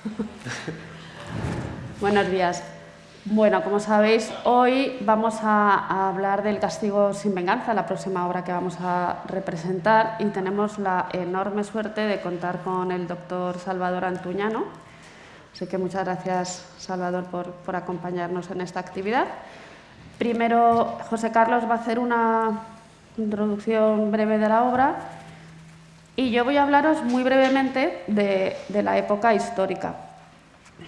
Buenos días. Bueno, como sabéis, hoy vamos a, hablar del Castigo sin venganza, la próxima obra que vamos a representar, y tenemos la enorme suerte de contar con el doctor Salvador Antuñano. Así que muchas gracias, Salvador, por, por acompañarnos en esta actividad. Primero, José Carlos va a hacer una introducción breve de la obra y yo voy a hablaros muy brevemente de, la época histórica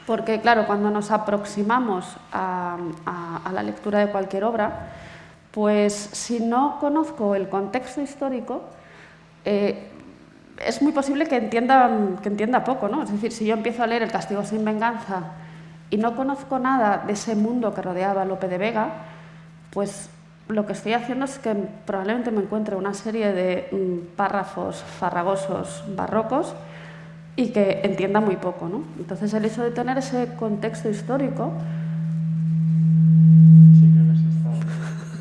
porque claro, cuando nos aproximamos a, la lectura de cualquier obra, pues si no conozco el contexto histórico, eh, es muy posible que entienda, que entienda poco, ¿no? Es decir, si yo empiezo a leer El castigo sin venganza y no conozco nada de ese mundo que rodeaba a Lope de Vega, pues lo que estoy haciendo es que probablemente me encuentre una serie de mm, párrafos farragosos barrocos y que entienda muy poco. ¿no? Entonces, el hecho de tener ese contexto histórico,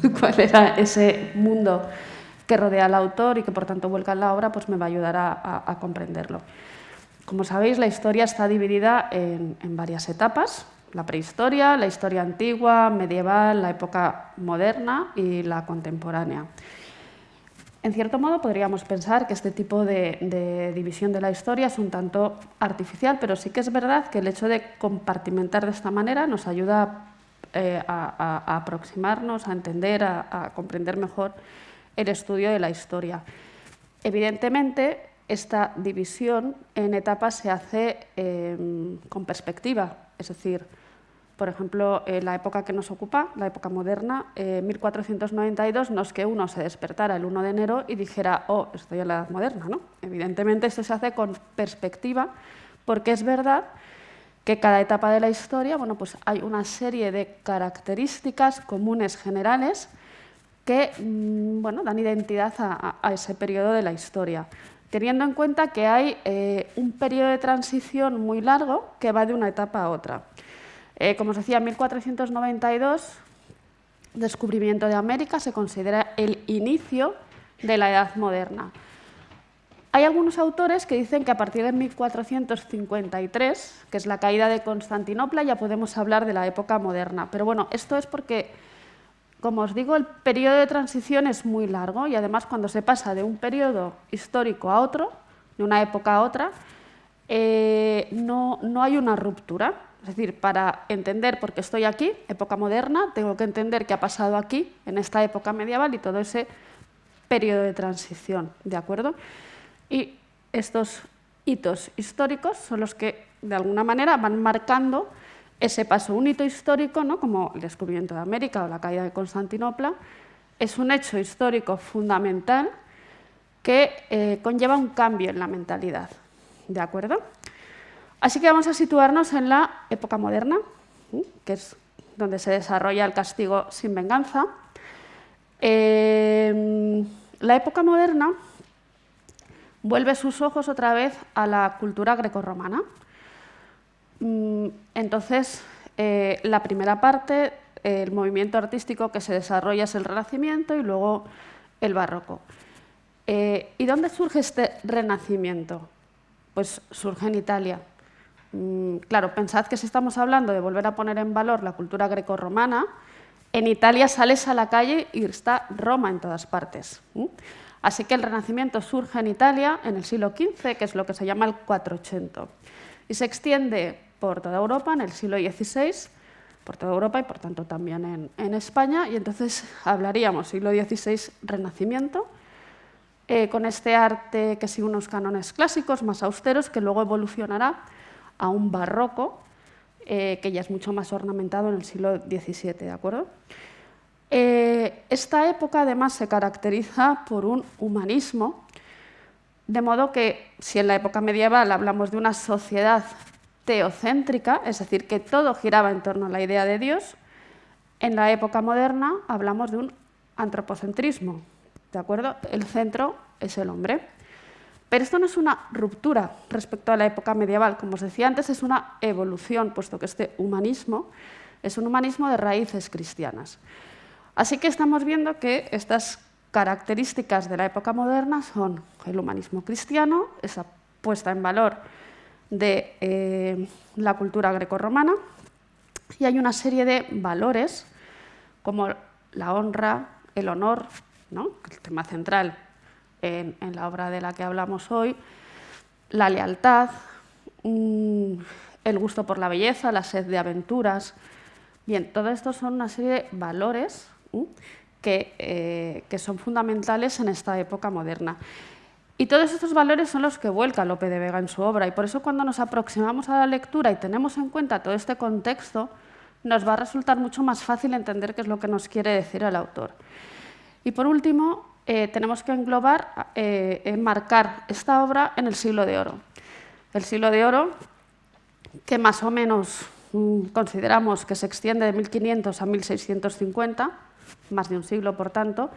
cuál era ese mundo que rodea al autor y que por tanto vuelca en la obra, pues me va a ayudar a, comprenderlo. Como sabéis, la historia está dividida en, en varias etapas, la prehistoria, la historia antigua, medieval, la época moderna y la contemporánea. En cierto modo podríamos pensar que este tipo de, división de la historia es un tanto artificial, pero sí que es verdad que el hecho de compartimentar de esta manera nos ayuda eh, a, aproximarnos, a entender, a, comprender mejor el estudio de la historia. Evidentemente, esta división en etapas se hace eh, con perspectiva, es decir, por ejemplo, en la época que nos ocupa, la época moderna, eh, 1492, no es que uno se despertara el 1 de enero y dijera, oh, estoy en la edad moderna. ¿no? Evidentemente esto se hace con perspectiva, porque es verdad que cada etapa de la historia bueno, pues hay una serie de características comunes generales que mm, bueno, dan identidad a, ese periodo de la historia, teniendo en cuenta que hay eh, un periodo de transición muy largo que va de una etapa a otra. Eh, como os decía, 1492, descubrimiento de América, se considera el inicio de la Edad Moderna. Hay algunos autores que dicen que a partir de 1453, que es la caída de Constantinopla, ya podemos hablar de la época moderna. Pero bueno, esto es porque, como os digo, el periodo de transición es muy largo y además cuando se pasa de un periodo histórico a otro, de una época a otra, eh, no, no hay una ruptura. Es decir, para entender por qué estoy aquí, época moderna, tengo que entender qué ha pasado aquí, en esta época medieval y todo ese periodo de transición, ¿de acuerdo? Y estos hitos históricos son los que, de alguna manera, van marcando ese paso. Un hito histórico, ¿no? como el descubrimiento de América o la caída de Constantinopla, es un hecho histórico fundamental que eh, conlleva un cambio en la mentalidad, ¿de acuerdo? Así que vamos a situarnos en la época moderna, que es donde se desarrolla el castigo sin venganza. Eh, la época moderna vuelve sus ojos otra vez a la cultura grecorromana. Mm, entonces, eh, la primera parte, el movimiento artístico que se desarrolla es el Renacimiento y luego el Barroco. Eh, ¿Y dónde surge este Renacimiento? Pues surge en Italia. Mm, claro, pensad que si estamos hablando de volver a poner en valor la cultura grecorromana, en Italia sales a la calle y está Roma en todas partes. Así que el Renacimiento surge en Italia en el siglo XV, que es lo que se llama el 480, y se extiende por toda Europa en el siglo XVI, por toda Europa y por tanto también en, España, y entonces hablaríamos siglo XVI Renacimiento, eh, con este arte que sigue unos cánones clásicos más austeros, que luego evolucionará a un barroco eh, que ya es mucho más ornamentado en el siglo XVII. ¿de acuerdo? Eh, esta época además se caracteriza por un humanismo, de modo que si en la época medieval hablamos de una sociedad teocéntrica, es decir, que todo giraba en torno a la idea de Dios, en la época moderna hablamos de un antropocentrismo. ¿de acuerdo? El centro es el hombre. Pero esto no es una ruptura respecto a la época medieval, como os decía antes, es una evolución, puesto que este humanismo es un humanismo de raíces cristianas. Así que estamos viendo que estas características de la época moderna son el humanismo cristiano, esa puesta en valor de eh, la cultura grecorromana y hay una serie de valores como la honra, el honor, ¿no? el tema central en, la obra de la que hablamos hoy, la lealtad, mm, el gusto por la belleza, la sed de aventuras. Bien, todo esto son una serie de valores que, eh, que son fundamentales en esta época moderna. Y todos estos valores son los que vuelca Lope de Vega en su obra y por eso cuando nos aproximamos a la lectura y tenemos en cuenta todo este contexto, nos va a resultar mucho más fácil entender qué es lo que nos quiere decir el autor. Y por último, eh, tenemos que englobar, eh, enmarcar esta obra en el siglo de oro. El siglo de oro, que más o menos mm, consideramos que se extiende de 1500 a 1650, más de un siglo por tanto,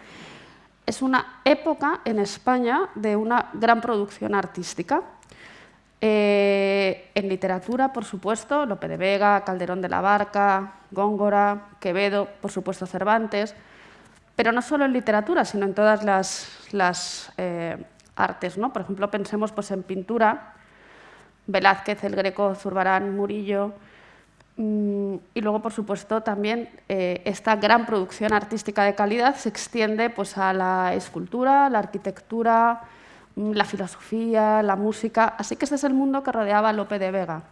es una época en España de una gran producción artística. Eh, en literatura, por supuesto, Lope de Vega, Calderón de la Barca, Góngora, Quevedo, por supuesto Cervantes, pero no solo en literatura, sino en todas las, eh, artes. ¿no? Por ejemplo, pensemos pues, en pintura, Velázquez, el Greco, Zurbarán, Murillo, Mm, y luego, por supuesto, también eh, esta gran producción artística de calidad se extiende pues, a la escultura, la arquitectura, mm, la filosofía, la música. Así que este es el mundo que rodeaba a Lope de Vega.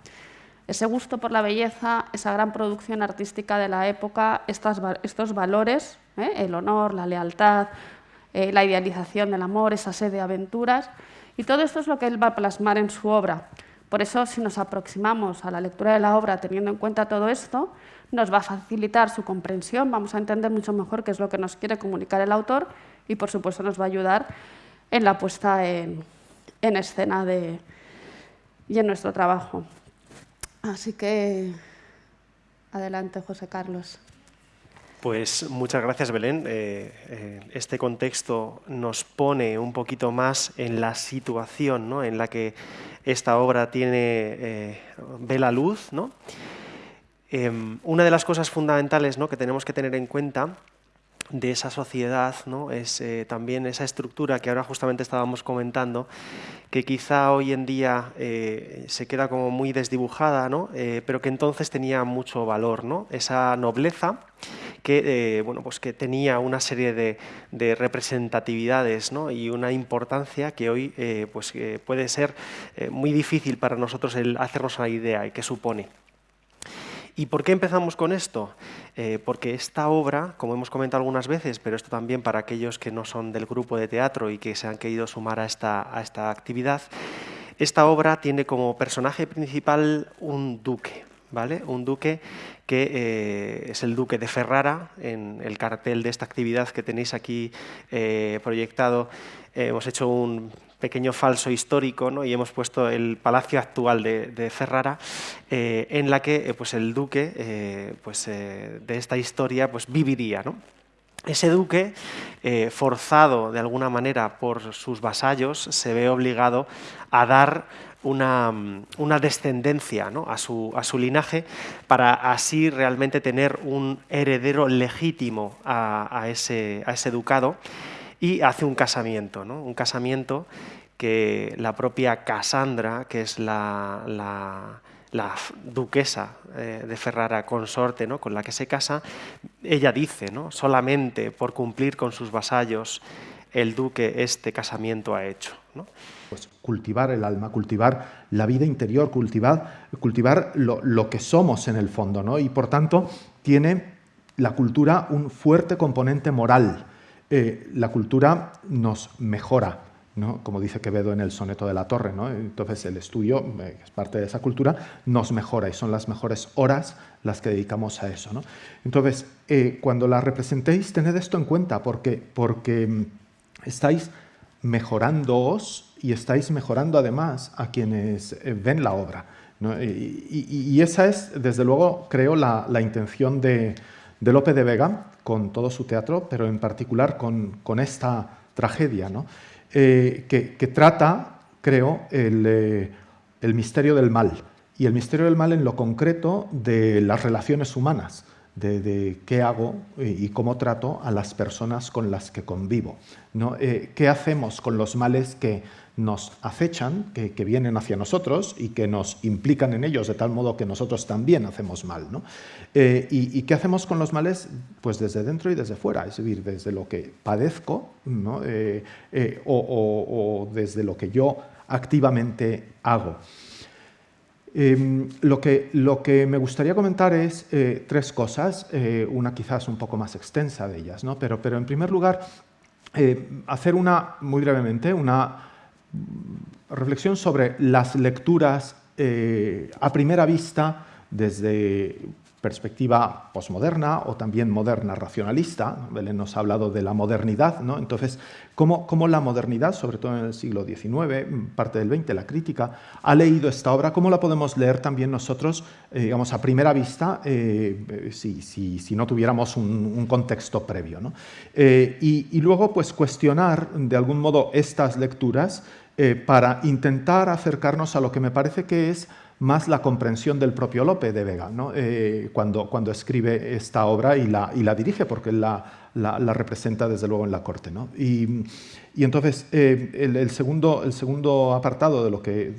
Ese gusto por la belleza, esa gran producción artística de la época, estos valores, ¿eh? el honor, la lealtad, eh, la idealización del amor, esa sed de aventuras. Y todo esto es lo que él va a plasmar en su obra. Por eso, si nos aproximamos a la lectura de la obra teniendo en cuenta todo esto, nos va a facilitar su comprensión, vamos a entender mucho mejor qué es lo que nos quiere comunicar el autor y, por supuesto, nos va a ayudar en la puesta en, escena y en nuestro trabajo. Así que, adelante, José Carlos. Pues muchas gracias, Belén. Eh, eh, este contexto nos pone un poquito más en la situación ¿no? en la que esta obra tiene, eh, ve la luz. ¿no? Em, una de las cosas fundamentales ¿no? que tenemos que tener en cuenta de esa sociedad ¿no? es también esa estructura que ahora justamente estábamos comentando, que quizá hoy en día se queda como muy desdibujada, ¿no? pero que entonces tenía mucho valor, esa nobleza que, eh, bueno, pues que tenía una serie de, representatividades y una importancia que hoy eh, pues, puede ser eh, muy difícil para nosotros el hacernos una idea y qué supone. ¿Y por qué empezamos con esto? porque esta obra, como hemos comentado algunas veces, pero esto también para aquellos que no son del grupo de teatro y que se han querido sumar a esta, a esta actividad, esta obra tiene como personaje principal un duque, ¿vale? Un duque que eh, es el duque de Ferrara, en el cartel de esta actividad que tenéis aquí eh, proyectado. Eh, hemos hecho un pequeño falso histórico y hemos puesto el palacio actual de, Ferrara, en la que pues el duque pues, de esta historia pues, viviría. ¿no? Ese duque, forzado de alguna manera por sus vasallos, se ve obligado a dar una, descendencia a, su, a, su, linaje para así realmente tener un heredero legítimo a, ese, ducado y hace un casamiento, ¿no? un casamiento que la propia Casandra, que es la, la, la duquesa eh, de Ferrara consorte ¿no? con la que se casa, ella dice, ¿no? solamente por cumplir con sus vasallos el duque este casamiento ha hecho. ¿no? Pues cultivar el alma, cultivar la vida interior, cultivar, cultivar lo, que somos en el fondo, ¿no? Y por tanto tiene la cultura un fuerte componente moral. Eh, la cultura nos mejora, ¿no? como dice Quevedo en el soneto de la torre. ¿no? Entonces el estudio, eh, que es parte de esa cultura, nos mejora y son las mejores horas las que dedicamos a eso. ¿no? Entonces, eh, cuando la representéis, tened esto en cuenta porque, porque mm, estáis mejorándoos y estáis mejorando además a quienes eh, ven la obra. Y, esa es, desde luego, creo, la, intención de, Lope de Vega con todo su teatro, pero en particular con, esta tragedia, eh, que, trata, creo, eh, el misterio del mal. Y el misterio del mal en lo concreto de las relaciones humanas de, qué hago y cómo trato a las personas con las que convivo. ¿no? ¿Qué hacemos con los males que nos acechan, que, vienen hacia nosotros y que nos implican en ellos de tal modo que nosotros también hacemos mal. Eh, y, qué hacemos con los males? Pues desde dentro y desde fuera, es decir, desde lo que padezco eh, eh, o, desde lo que yo activamente hago. Em, lo, que, lo, que, me gustaría comentar es tres cosas, una quizás un poco más extensa de ellas, ¿no? pero, pero en primer lugar, hacer una, muy brevemente, una reflexión sobre las lecturas eh, a primera vista desde perspectiva posmoderna o también moderna racionalista. Belén nos ha hablado de la modernidad, ¿no? Entonces, ¿cómo, la modernidad, sobre todo en el siglo XIX, parte del XX, la crítica, ha leído esta obra? ¿Cómo la podemos leer también nosotros, eh, digamos, a primera vista, eh, si, no tuviéramos un, contexto previo? y, y, luego, pues, cuestionar de algún modo estas lecturas eh, para intentar acercarnos a lo que me parece que es más la comprensión del propio Lope de Vega, eh, cuando, cuando, escribe esta obra y la, dirige, porque la, representa desde luego en la corte. Y, entonces, eh, el, segundo, el segundo apartado de lo que,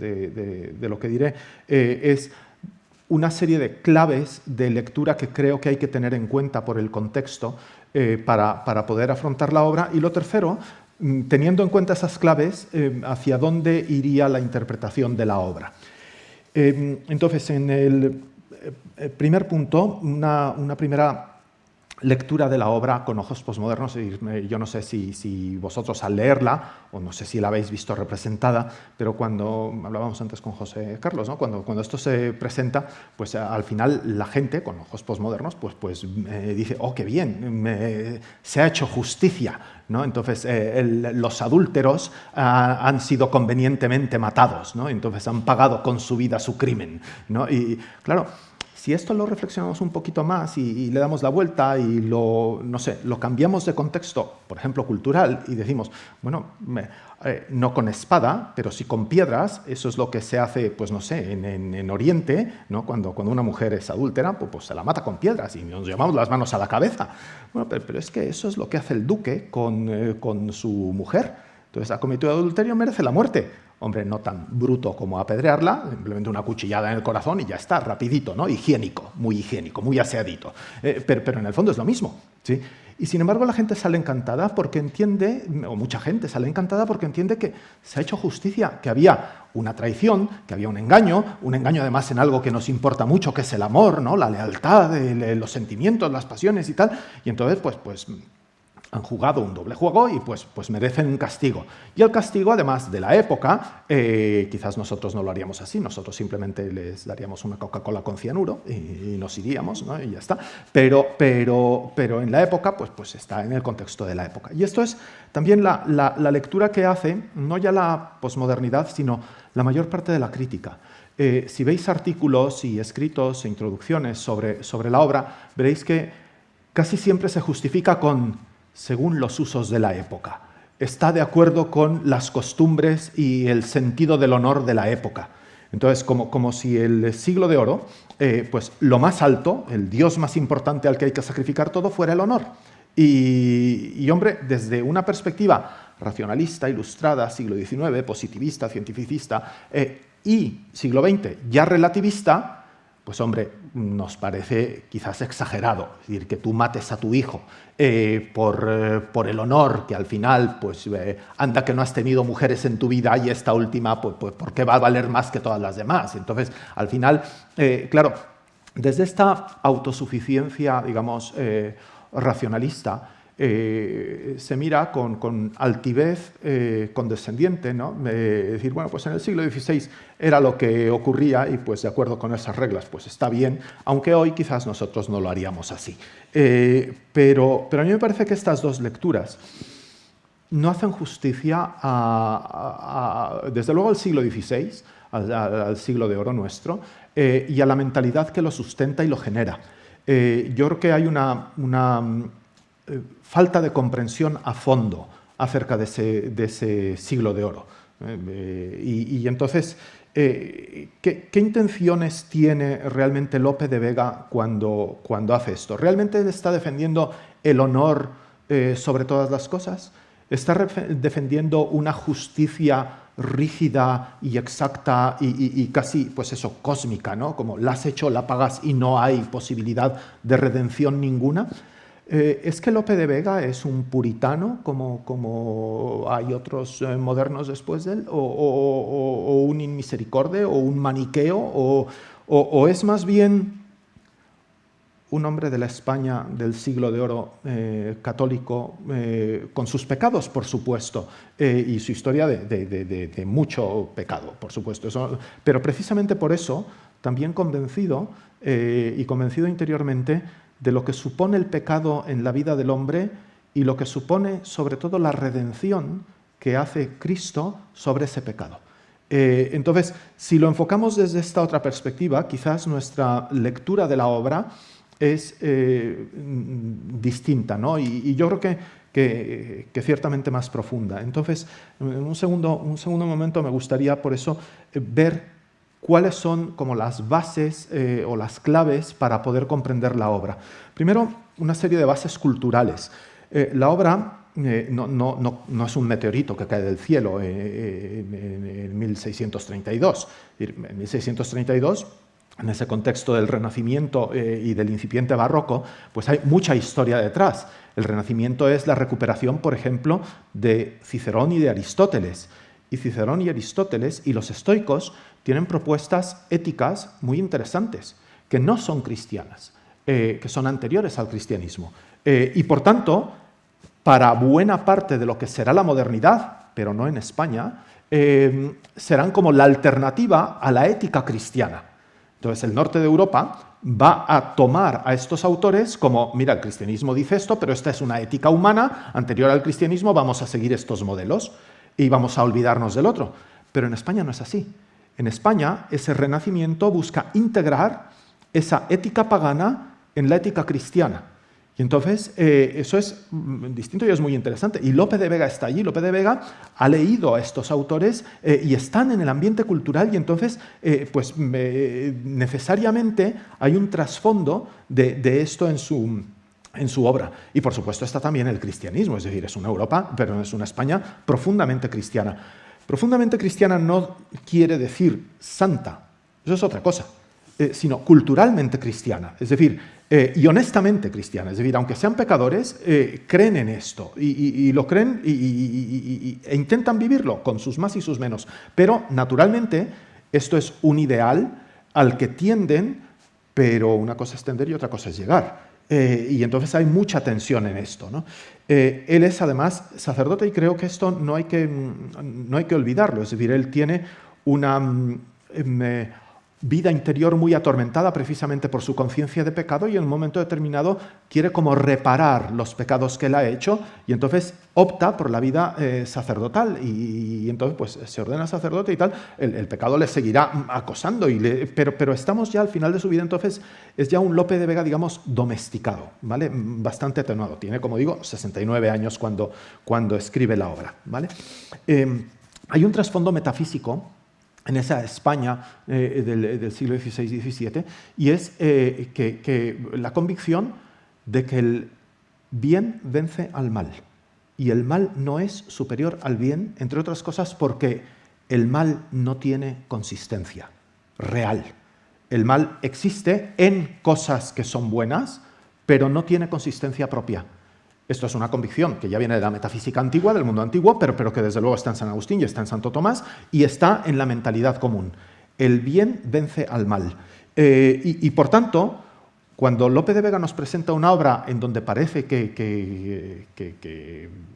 de, lo que diré es una serie de claves de lectura que creo que hay que tener en cuenta por el contexto para, para, poder afrontar la obra. Y lo tercero, teniendo en cuenta esas claves, eh, hacia dónde iría la interpretación de la obra. Eh, entonces, en el eh, primer punto, una, primera lectura de la obra con ojos posmodernos. Yo no sé si, vosotros al leerla, o no sé si la habéis visto representada, pero cuando hablábamos antes con José Carlos, ¿no? cuando, cuando esto se presenta, pues al final la gente con ojos posmodernos pues, pues dice, oh, qué bien, se ha hecho justicia entonces, eh, los adúlteros ah, han sido convenientemente matados, ¿no? entonces han pagado con su vida su crimen. Y claro, si esto lo reflexionamos un poquito más y, le damos la vuelta y lo, no sé, lo cambiamos de contexto, por ejemplo, cultural, y decimos, bueno, eh, no con espada, pero sí con piedras, eso es lo que se hace, pues no sé, en, Oriente, ¿no? cuando, cuando una mujer es adúltera, pues, pues, se la mata con piedras y nos llevamos las manos a la cabeza. Bueno, pero, es que eso es lo que hace el duque con, eh, con su mujer. Entonces, ha cometido adulterio, merece la muerte hombre, no tan bruto como apedrearla, simplemente una cuchillada en el corazón y ya está, rapidito, ¿no? Higiénico, muy higiénico, muy aseadito. Eh, pero, en el fondo es lo mismo, ¿sí? Y sin embargo la gente sale encantada porque entiende, o mucha gente sale encantada porque entiende que se ha hecho justicia, que había una traición, que había un engaño, un engaño además en algo que nos importa mucho, que es el amor, ¿no? la lealtad, los sentimientos, las pasiones y tal. Y entonces, pues, pues han jugado un doble juego y pues, pues merecen un castigo. Y el castigo, además de la época, eh, quizás nosotros no lo haríamos así, nosotros simplemente les daríamos una Coca-Cola con cianuro y, nos iríamos, ¿no? y ya está. Pero, pero, pero en la época, pues, pues está en el contexto de la época. Y esto es también la, la, lectura que hace, no ya la posmodernidad, sino la mayor parte de la crítica. Eh, si veis artículos y escritos e introducciones sobre, sobre la obra, veréis que casi siempre se justifica con según los usos de la época. Está de acuerdo con las costumbres y el sentido del honor de la época. Entonces, como, como si el siglo de oro, eh, pues lo más alto, el dios más importante al que hay que sacrificar todo, fuera el honor. Y, hombre, desde una perspectiva racionalista, ilustrada, siglo XIX, positivista, cientificista, eh, y siglo XX, ya relativista, pues hombre, nos parece quizás exagerado, decir, que tú mates a tu hijo eh, por, eh, por, el honor, que al final, pues eh, anda que no has tenido mujeres en tu vida y esta última, pues, pues ¿por qué va a valer más que todas las demás? Entonces, al final, claro, desde esta autosuficiencia, digamos, racionalista, eh, se mira con, altivez eh, condescendiente, ¿no? Eh, decir, bueno, pues en el siglo XVI era lo que ocurría y pues de acuerdo con esas reglas, pues está bien, aunque hoy quizás nosotros no lo haríamos así. pero, pero a mí me parece que estas dos lecturas no hacen justicia desde luego al siglo XVI, al, siglo de oro nuestro, y a la mentalidad que lo sustenta y lo genera. yo creo que hay una eh, falta de comprensión a fondo acerca de ese, siglo de oro. Eh, y, entonces, eh, ¿qué, intenciones tiene realmente Lope de Vega cuando, hace esto? ¿Realmente está defendiendo el honor sobre todas las cosas? ¿Está defendiendo una justicia rígida y exacta y, casi, pues eso, cósmica, ¿no? Como la has hecho, la pagas y no hay posibilidad de redención ninguna. Eh, ¿Es que Lope de Vega es un puritano, como, como hay otros eh, modernos después de él? ¿O, un inmisericorde? ¿O un maniqueo? ¿O, es más bien un hombre de la España del siglo de oro eh, católico, con sus pecados, por supuesto, y su historia de, mucho pecado, por supuesto. pero precisamente por eso, también convencido y convencido interiormente de lo que supone el pecado en la vida del hombre y lo que supone sobre todo la redención que hace Cristo sobre ese pecado. Eh, entonces, si lo enfocamos desde esta otra perspectiva, quizás nuestra lectura de la obra es eh, distinta, ¿no? Y, yo creo que, que, ciertamente más profunda. Entonces, en un segundo, un segundo momento me gustaría por eso eh, ver cuáles son como las bases eh, o las claves para poder comprender la obra. Primero, una serie de bases culturales. Eh, la obra eh, no, es un meteorito que cae del cielo en, 1632. En 1632 en ese contexto del Renacimiento y del incipiente barroco, pues hay mucha historia detrás. El Renacimiento es la recuperación, por ejemplo, de Cicerón y de Aristóteles. Y Cicerón y Aristóteles y los estoicos tienen propuestas éticas muy interesantes, que no son cristianas, eh, que son anteriores al cristianismo. Eh, y por tanto, para buena parte de lo que será la modernidad, pero no en España, eh, serán como la alternativa a la ética cristiana. Entonces el norte de Europa va a tomar a estos autores como, mira, el cristianismo dice esto, pero esta es una ética humana, anterior al cristianismo vamos a seguir estos modelos y vamos a olvidarnos del otro. Pero en España no es así. En España, ese renacimiento busca integrar esa ética pagana en la ética cristiana. Y entonces, eh, eso es mm, distinto y es muy interesante. Y Lope de Vega está allí. Lope de Vega ha leído a estos autores eh, y están en el ambiente cultural y entonces, eh, pues necesariamente hay un trasfondo de, esto en su, en su obra. Y por supuesto está también el cristianismo, es decir, es una Europa, pero es una España profundamente cristiana. Profundamente cristiana no quiere decir santa, eso es otra cosa, eh, sino culturalmente cristiana, es decir, eh, y honestamente cristiana, es decir, aunque sean pecadores, eh, creen en esto y, lo creen e intentan vivirlo con sus más y sus menos. Pero naturalmente esto es un ideal al que tienden, pero una cosa es tender y otra cosa es llegar. Eh, y entonces hay mucha tensión en esto. Eh, él es además sacerdote y creo que esto no hay que, mm, no hay que olvidarlo. Es decir, él tiene una mm, em, eh, vida interior muy atormentada precisamente por su conciencia de pecado y en un momento determinado quiere como reparar los pecados que él ha hecho y entonces opta por la vida eh, sacerdotal y, entonces pues se ordena sacerdote y tal, el, pecado le seguirá acosando, y pero, pero estamos ya al final de su vida, entonces es ya un Lope de Vega, digamos, domesticado, ¿vale? Bastante atenuado, tiene como digo 69 años cuando, cuando escribe la obra, ¿vale? Eh, hay un trasfondo metafísico en esa España eh, del, siglo XVI y XVII, y es eh, que, la convicción de que el bien vence al mal, y el mal no es superior al bien, entre otras cosas porque el mal no tiene consistencia real. El mal existe en cosas que son buenas, pero no tiene consistencia propia. Esto es una convicción que ya viene de la metafísica antigua, del mundo antiguo, pero, pero que desde luego está en San Agustín y está en Santo Tomás y está en la mentalidad común. El bien vence al mal. Eh, y, por tanto, cuando Lope de Vega nos presenta una obra en donde parece que,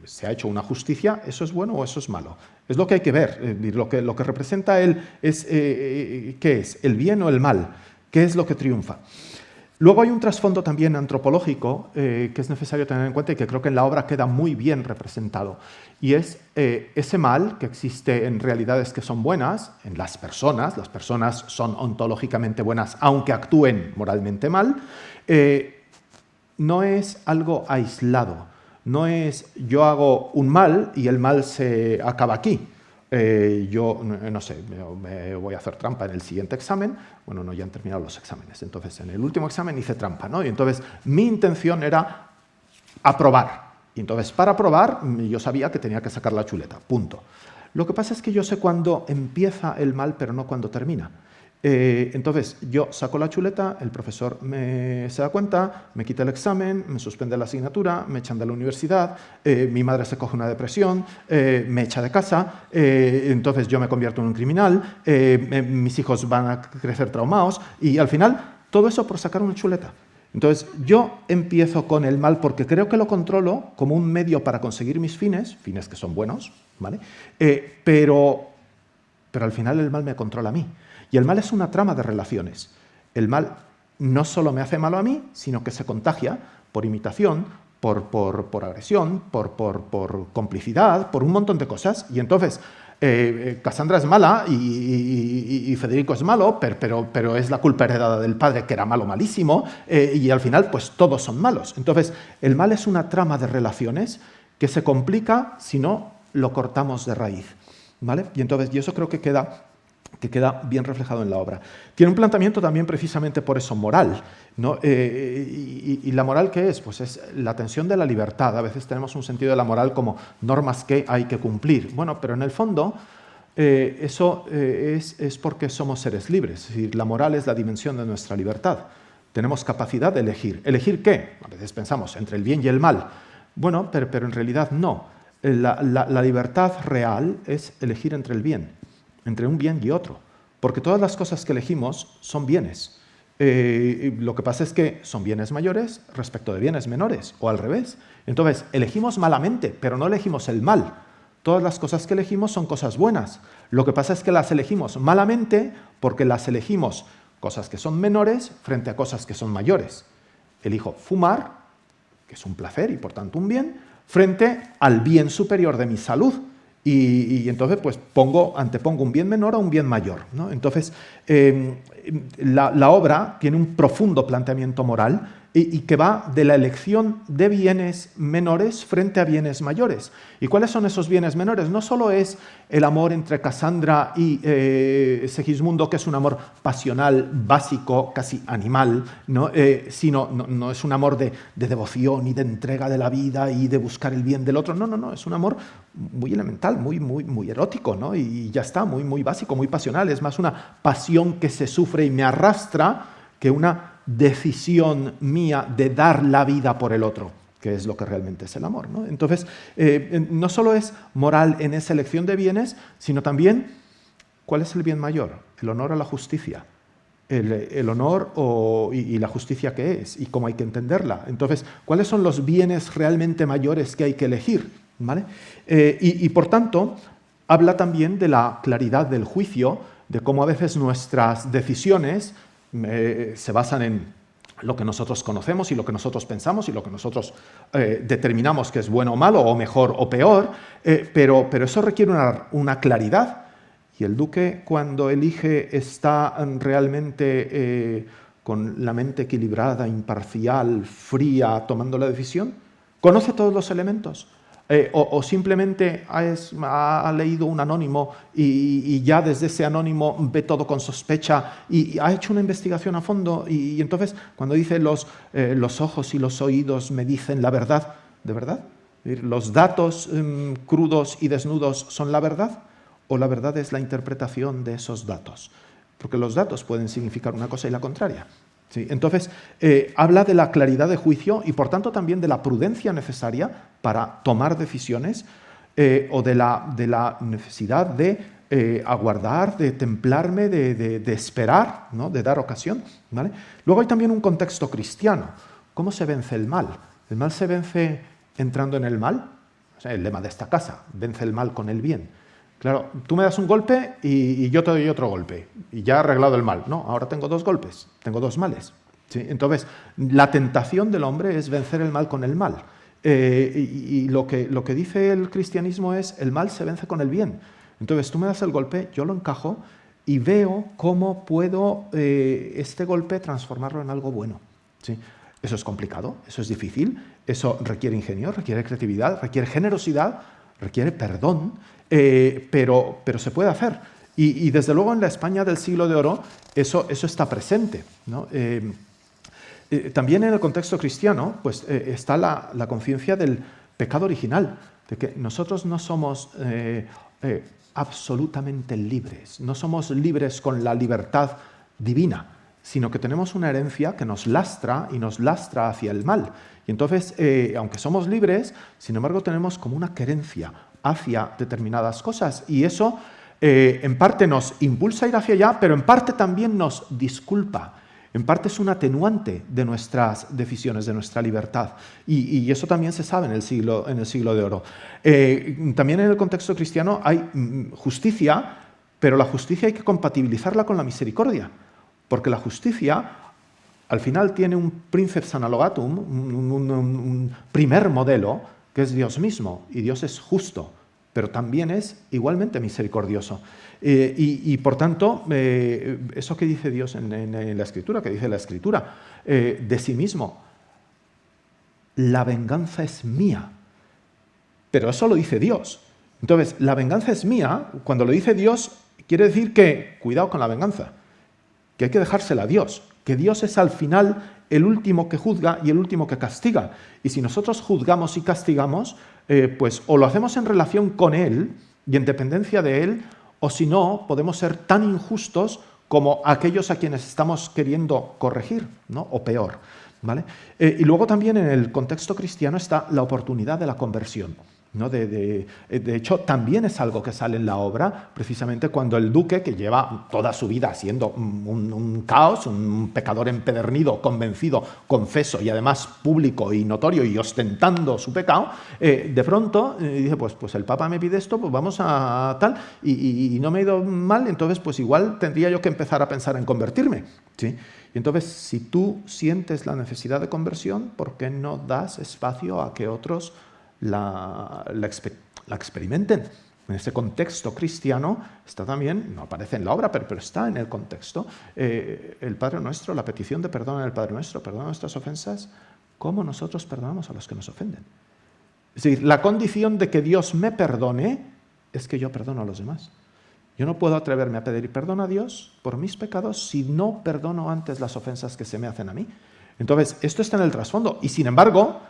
se ha hecho una justicia, ¿eso es bueno o eso es malo? Es lo que hay que ver. Lo que, lo que representa él es, eh, eh, ¿qué es? ¿El bien o el mal? ¿Qué es lo que triunfa? Luego hay un trasfondo también antropológico eh, que es necesario tener en cuenta y que creo que en la obra queda muy bien representado, y es eh, ese mal que existe en realidades que son buenas, en las personas, las personas son ontológicamente buenas aunque actúen moralmente mal, eh, no es algo aislado, no es yo hago un mal y el mal se acaba aquí, eh, yo, no sé, me, voy a hacer trampa en el siguiente examen, bueno, no, ya han terminado los exámenes, entonces en el último examen hice trampa, ¿no? Y entonces mi intención era aprobar, y entonces para aprobar yo sabía que tenía que sacar la chuleta, punto. Lo que pasa es que yo sé cuándo empieza el mal, pero no cuándo termina. Eh, entonces, yo saco la chuleta, el profesor me, se da cuenta, me quita el examen, me suspende la asignatura, me echan de la universidad, eh, mi madre se coge una depresión, eh, me echa de casa, entonces yo me convierto en un criminal, mis hijos van a crecer traumados y al final todo eso por sacar una chuleta. Entonces, yo empiezo con el mal porque creo que lo controlo como un medio para conseguir mis fines, fines que son buenos, ¿vale? pero, pero al final el mal me controla a mí. Y el mal es una trama de relaciones. El mal no solo me hace malo a mí, sino que se contagia por imitación, por, por, agresión, por, por, complicidad, por un montón de cosas. Y entonces, eh, eh, Cassandra es mala y, Federico es malo, pero, pero, es la culpa heredada del padre, que era malo, malísimo, eh, y al final, pues todos son malos. Entonces, el mal es una trama de relaciones que se complica si no lo cortamos de raíz. ¿vale? Y entonces, y eso creo que queda que queda bien reflejado en la obra. Tiene un planteamiento también precisamente por eso moral. ¿no? Eh, y, la moral qué es? Pues es la tensión de la libertad. A veces tenemos un sentido de la moral como normas que hay que cumplir. Bueno, pero en el fondo eh, eso eh, es, es, porque somos seres libres. Es decir, la moral es la dimensión de nuestra libertad. Tenemos capacidad de elegir. ¿Elegir qué? A veces pensamos entre el bien y el mal. Bueno, pero, pero en realidad no. La, la libertad real es elegir entre el bien entre un bien y otro, porque todas las cosas que elegimos son bienes. Eh, lo que pasa es que son bienes mayores respecto de bienes menores, o al revés. Entonces, elegimos malamente, pero no elegimos el mal. Todas las cosas que elegimos son cosas buenas. Lo que pasa es que las elegimos malamente porque las elegimos cosas que son menores frente a cosas que son mayores. Elijo fumar, que es un placer y por tanto un bien, frente al bien superior de mi salud, y, entonces pues pongo, antepongo un bien menor a un bien mayor. ¿no? Entonces em, la, la, obra tiene un profundo planteamiento moral y, que va de la elección de bienes menores frente a bienes mayores. ¿Y cuáles son esos bienes menores? No solo es el amor entre Cassandra y eh, Segismundo, que es un amor pasional, básico, casi animal, ¿no? Eh, sino no, es un amor de, devoción y de entrega de la vida y de buscar el bien del otro. No, no, no, es un amor muy elemental, muy, muy, muy erótico, ¿no? y ya está, muy, muy básico, muy pasional. Es más una pasión que se sufre y me arrastra que una decisión mía de dar la vida por el otro, que es lo que realmente es el amor. Entonces, eh, no solo es moral en esa elección de bienes, sino también cuál es el bien mayor, el honor a la justicia. El, honor y, la justicia que es y cómo hay que entenderla. Entonces, ¿cuáles son los bienes realmente mayores que hay que elegir? ¿Vale? Eh, y por tanto, habla también de la claridad del juicio, de cómo a veces nuestras decisiones se basan en lo que nosotros conocemos y lo que nosotros pensamos y lo que nosotros eh, determinamos que es bueno o malo, o mejor o peor, eh, pero, pero, eso requiere una, claridad. Y el duque cuando elige está realmente eh, con la mente equilibrada, imparcial, fría, tomando la decisión. Conoce todos los elementos, eh, o, simplemente ha, leído un anónimo y, ya desde ese anónimo ve todo con sospecha y, ha hecho una investigación a fondo y, entonces cuando dice los, eh, los ojos y los oídos me dicen la verdad, ¿de verdad? ¿Los datos em, crudos y desnudos son la verdad? ¿O la verdad es la interpretación de esos datos? Porque los datos pueden significar una cosa y la contraria. Entonces, eh, habla de la claridad de juicio y por tanto también de la prudencia necesaria para tomar decisiones eh, o de la, necesidad de eh, aguardar, de templarme, de, esperar, ¿no? de dar ocasión. ¿vale? Luego hay también un contexto cristiano. ¿Cómo se vence el mal? ¿El mal se vence entrando en el mal? el lema de esta casa, vence el mal con el bien. Claro, tú me das un golpe y, yo te doy otro golpe y ya arreglado el mal. No, ahora tengo dos golpes, tengo dos males. ¿sí? Entonces, la tentación del hombre es vencer el mal con el mal. Eh, y, lo, que, lo que dice el cristianismo es, el mal se vence con el bien. Entonces, tú me das el golpe, yo lo encajo y veo cómo puedo eh, este golpe transformarlo en algo bueno. ¿sí? Eso es complicado, eso es difícil, eso requiere ingenio, requiere creatividad, requiere generosidad, requiere perdón, eh, pero, pero se puede hacer. Y, desde luego en la España del siglo de oro eso, eso está presente. Eh, eh, también en el contexto cristiano pues, está la, conciencia del pecado original, de que nosotros no somos absolutamente libres. No somos libres con la libertad divina, sino que tenemos una herencia que nos lastra y nos lastra hacia el mal. Y entonces, eh, aunque somos libres, sin embargo tenemos como una querencia hacia determinadas cosas. Y eso eh, en parte nos impulsa a ir hacia allá, pero en parte también nos disculpa. En parte es un atenuante de nuestras decisiones, de nuestra libertad. Y, eso también se sabe en el siglo, en el siglo de oro. Eh, también en el contexto cristiano hay mm, justicia, pero la justicia hay que compatibilizarla con la misericordia. Porque la justicia al final tiene un princeps analogatum, un primer modelo, que es Dios mismo. Y Dios es justo pero también es igualmente misericordioso. Eh, y, por tanto, eh, eso que dice Dios en, la Escritura, que dice la Escritura, eh, de sí mismo, la venganza es mía. Pero eso lo dice Dios. Entonces, la venganza es mía, cuando lo dice Dios, quiere decir que, cuidado con la venganza, que hay que dejársela a Dios, que Dios es al final el último que juzga y el último que castiga. Y si nosotros juzgamos y castigamos, eh, pues o lo hacemos en relación con Él y en dependencia de Él, o si no, podemos ser tan injustos como aquellos a quienes estamos queriendo corregir, ¿no? o peor. ¿vale? Eh, y luego también en el contexto cristiano está la oportunidad de la conversión. Eh, de, hecho, también es algo que sale en la obra, precisamente cuando el duque, que lleva toda su vida siendo un, caos, un pecador empedernido, convencido, confeso y además público y notorio y ostentando su pecado, eh, de pronto eh, dice, pues, pues el Papa me pide esto, pues vamos a tal, y, no me ha ido mal, entonces pues igual tendría yo que empezar a pensar en convertirme. ¿sí? Y entonces, si tú sientes la necesidad de conversión, ¿por qué no das espacio a que otros la, experimenten. En ese contexto cristiano está también, no aparece en la obra, pero, está en el contexto, eh, el Padre Nuestro, la petición de perdón el Padre Nuestro, perdona nuestras ofensas, como nosotros perdonamos a los que nos ofenden. Es decir, la condición de que Dios me perdone es que yo perdono a los demás. Yo no puedo atreverme a pedir perdón a Dios por mis pecados si no perdono antes las ofensas que se me hacen a mí. Entonces, esto está en el trasfondo. Y sin embargo,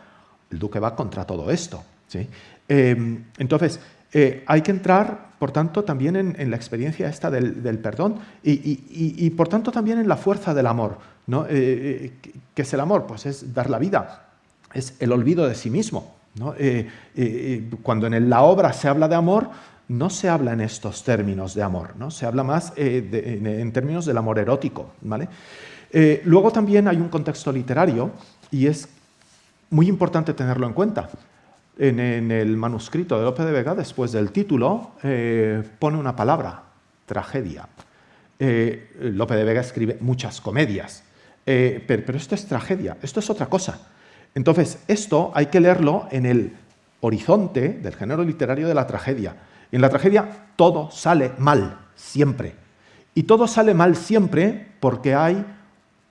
el duque va contra todo esto. ¿sí? Em, entonces, eh, hay que entrar, por tanto, también en, la experiencia esta del, perdón y, por tanto, también en la fuerza del amor. ¿no? Eh, eh, ¿Qué es el amor? Pues es dar la vida, es el olvido de sí mismo. ¿no? cuando en la obra se habla de amor, no se habla en estos términos de amor, ¿no? se habla más en, en, términos del amor erótico. ¿vale? luego también hay un contexto literario y es muy importante tenerlo en cuenta. En, el manuscrito de Lope de Vega, después del título, eh, pone una palabra, tragedia. Eh, Lope de Vega escribe muchas comedias, eh, pero, esto es tragedia, esto es otra cosa. Entonces, esto hay que leerlo en el horizonte del género literario de la tragedia. En la tragedia todo sale mal, siempre. Y todo sale mal siempre porque hay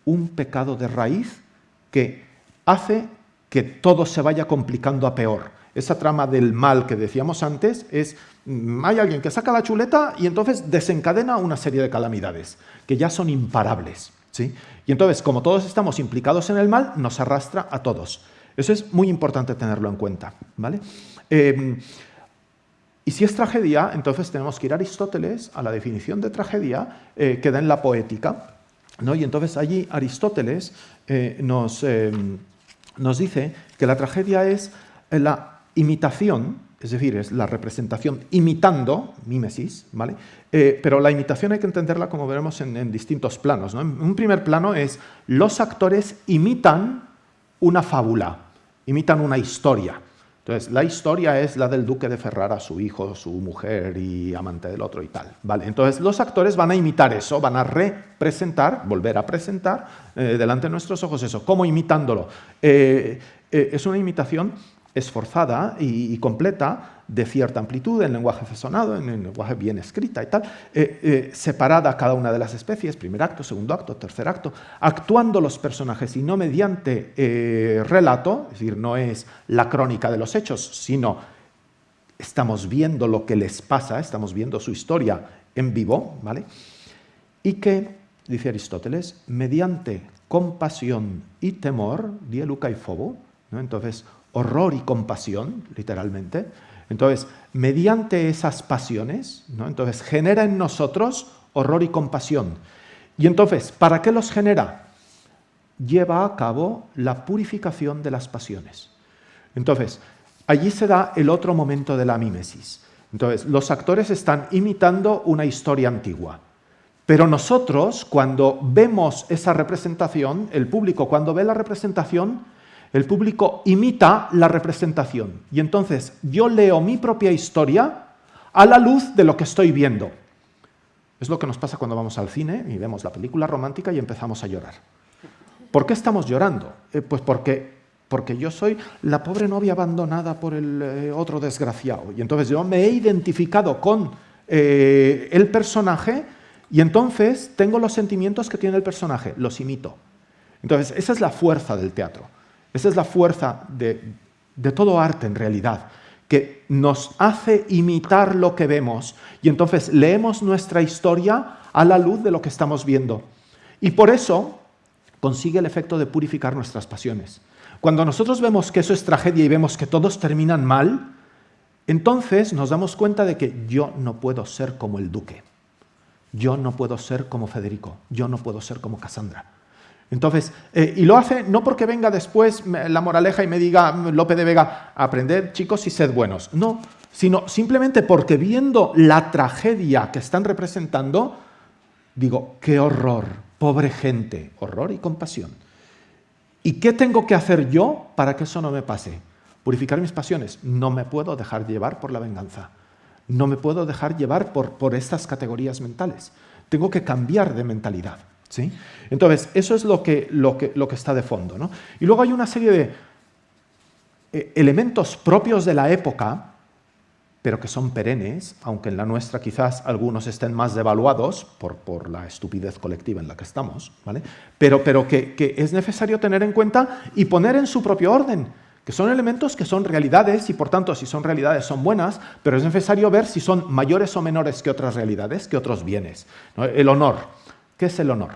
un pecado de raíz que hace que todo se vaya complicando a peor. Esa trama del mal que decíamos antes es, mm, hay alguien que saca la chuleta y entonces desencadena una serie de calamidades, que ya son imparables. ¿sí? Y entonces, como todos estamos implicados en el mal, nos arrastra a todos. Eso es muy importante tenerlo en cuenta. ¿vale? Em, y si es tragedia, entonces tenemos que ir a Aristóteles, a la definición de tragedia eh, que da en la poética. ¿no? Y entonces allí Aristóteles eh, nos em, nos dice que la tragedia es la imitación, es decir, es la representación imitando, mímesis, ¿vale? Eh, pero la imitación hay que entenderla como veremos en, distintos planos. Un primer plano es los actores imitan una fábula, imitan una historia. Entonces, la historia es la del duque de Ferrara, su hijo, su mujer y amante del otro y tal. ¿vale? Entonces, los actores van a imitar eso, van a representar, volver a presentar eh, delante de nuestros ojos eso, como imitándolo. Eh, eh, es una imitación esforzada y, completa de cierta amplitud, en lenguaje fesonado, en lenguaje bien escrita y tal, eh, eh, separada cada una de las especies, primer acto, segundo acto, tercer acto, actuando los personajes y no mediante eh, relato, es decir, no es la crónica de los hechos, sino estamos viendo lo que les pasa, estamos viendo su historia en vivo, ¿vale? Y que, dice Aristóteles, mediante compasión y temor, die Luca y Fobo, ¿no? entonces horror y compasión, literalmente, Entonces, mediante esas pasiones, ¿no? entonces genera en nosotros horror y compasión. Y entonces, ¿para qué los genera? Lleva a cabo la purificación de las pasiones. Entonces, allí se da el otro momento de la mímesis. Entonces, los actores están imitando una historia antigua. Pero nosotros, cuando vemos esa representación, el público cuando ve la representación, el público imita la representación. Y entonces yo leo mi propia historia a la luz de lo que estoy viendo. Es lo que nos pasa cuando vamos al cine y vemos la película romántica y empezamos a llorar. ¿Por qué estamos llorando? Eh, pues porque, porque yo soy la pobre novia abandonada por el eh, otro desgraciado. Y entonces yo me he identificado con eh, el personaje y entonces tengo los sentimientos que tiene el personaje, los imito. Entonces, esa es la fuerza del teatro. Esa es la fuerza de, de todo arte en realidad que nos hace imitar lo que vemos y entonces leemos nuestra historia a la luz de lo que estamos viendo. Y por eso consigue el efecto de purificar nuestras pasiones. Cuando nosotros vemos que eso es tragedia y vemos que todos terminan mal, entonces nos damos cuenta de que yo no puedo ser como el duque, yo no puedo ser como Federico, yo no puedo ser como Cassandra. Entonces, eh, y lo hace no porque venga después la moraleja y me diga Lope de Vega, aprended chicos y sed buenos. No, sino simplemente porque viendo la tragedia que están representando, digo, qué horror, pobre gente, horror y compasión. ¿Y qué tengo que hacer yo para que eso no me pase? Purificar mis pasiones. No me puedo dejar llevar por la venganza. No me puedo dejar llevar por, por estas categorías mentales. Tengo que cambiar de mentalidad. ¿Sí? Entonces, eso es lo que, está de fondo. ¿no? Y luego hay una serie de eh, elementos propios de la época, pero que son perennes, aunque en la nuestra quizás algunos estén más devaluados por, la estupidez colectiva en la que estamos, ¿vale? pero, que es necesario tener en cuenta y poner en su propio orden que son elementos que son realidades y por tanto si son realidades son buenas, pero es necesario ver si son mayores o menores que otras realidades, que otros bienes. El honor, ¿Qué es el honor?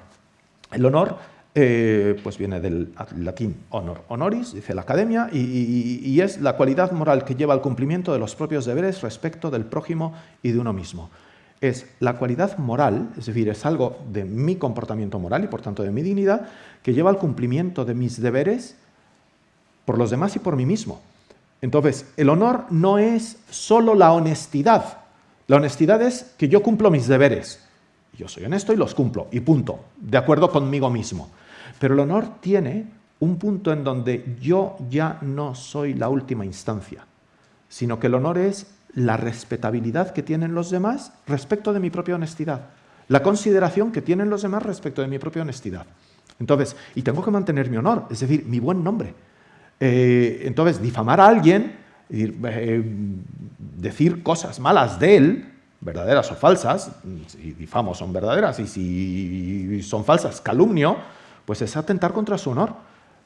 El honor eh, pues viene del latín honor, honoris, dice la academia, y, es la cualidad moral que lleva al cumplimiento de los propios deberes respecto del prójimo y de uno mismo. Es la cualidad moral, es decir, es algo de mi comportamiento moral y por tanto de mi dignidad, que lleva al cumplimiento de mis deberes por los demás y por mí mismo. Entonces, el honor no es solo la honestidad. La honestidad es que yo cumplo mis deberes. Yo soy honesto y los cumplo, y punto, de acuerdo conmigo mismo. Pero el honor tiene un punto en donde yo ya no soy la última instancia, sino que el honor es la respetabilidad que tienen los demás respecto de mi propia honestidad, la consideración que tienen los demás respecto de mi propia honestidad. Entonces, y tengo que mantener mi honor, es decir, mi buen nombre. Eh, entonces, difamar a alguien, eh, decir cosas malas de él, verdaderas o falsas, si difamo son verdaderas y si son falsas, calumnio, pues es atentar contra su honor.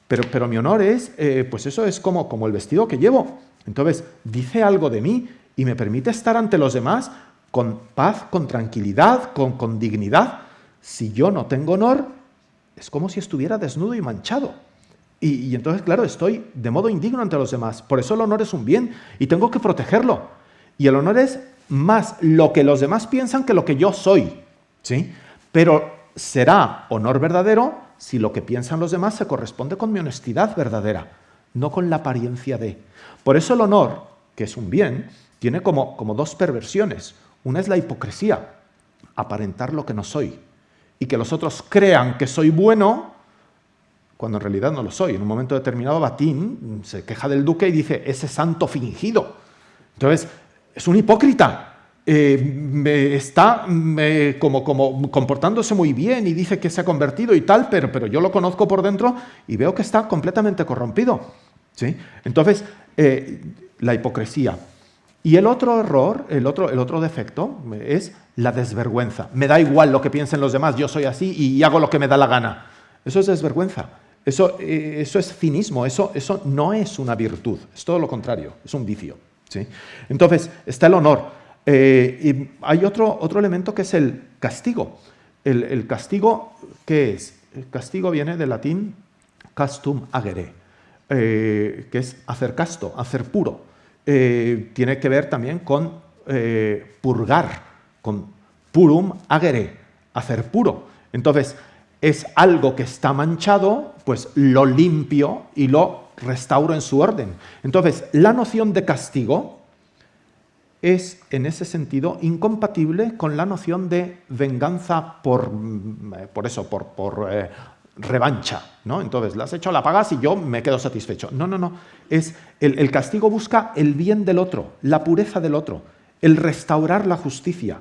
Pero, pero mi honor es, eh, pues eso es como, como el vestido que llevo. Entonces, dice algo de mí y me permite estar ante los demás con paz, con tranquilidad, con, con dignidad. Si yo no tengo honor, es como si estuviera desnudo y manchado. Y, y entonces, claro, estoy de modo indigno ante los demás. Por eso el honor es un bien y tengo que protegerlo. Y el honor es más lo que los demás piensan que lo que yo soy. ¿sí? Pero será honor verdadero si lo que piensan los demás se corresponde con mi honestidad verdadera, no con la apariencia de. Por eso el honor, que es un bien, tiene como, como dos perversiones. Una es la hipocresía, aparentar lo que no soy, y que los otros crean que soy bueno cuando en realidad no lo soy. En un momento determinado, Batín se queja del duque y dice, ese santo fingido. Entonces, es un hipócrita. Eh, está como, comportándose muy bien y dice que se ha convertido y tal, pero, yo lo conozco por dentro y veo que está completamente corrompido. ¿sí? Entonces, eh, la hipocresía. Y el otro error, el otro, defecto es la desvergüenza. Me da igual lo que piensen los demás, yo soy así y hago lo que me da la gana. Eso es desvergüenza. Eso, eh, es cinismo, eso no es una virtud, es todo lo contrario, es un vicio. Entonces, está el honor. Eh, y hay otro, otro elemento que es el castigo. El, castigo, ¿qué es? El castigo viene del latín castum agere, eh, que es hacer casto, hacer puro. eh, tiene que ver también con purgar, con purum agere, hacer puro. Entonces, es algo que está manchado, pues lo limpio y lo restauro en su orden. Entonces, la noción de castigo es, en ese sentido, incompatible con la noción de venganza por, mm, por eso, por, eh, revancha. ¿no? Entonces, la has hecho, la pagas y yo me quedo satisfecho. No, no, no. Es, el castigo busca el bien del otro, la pureza del otro, el restaurar la justicia.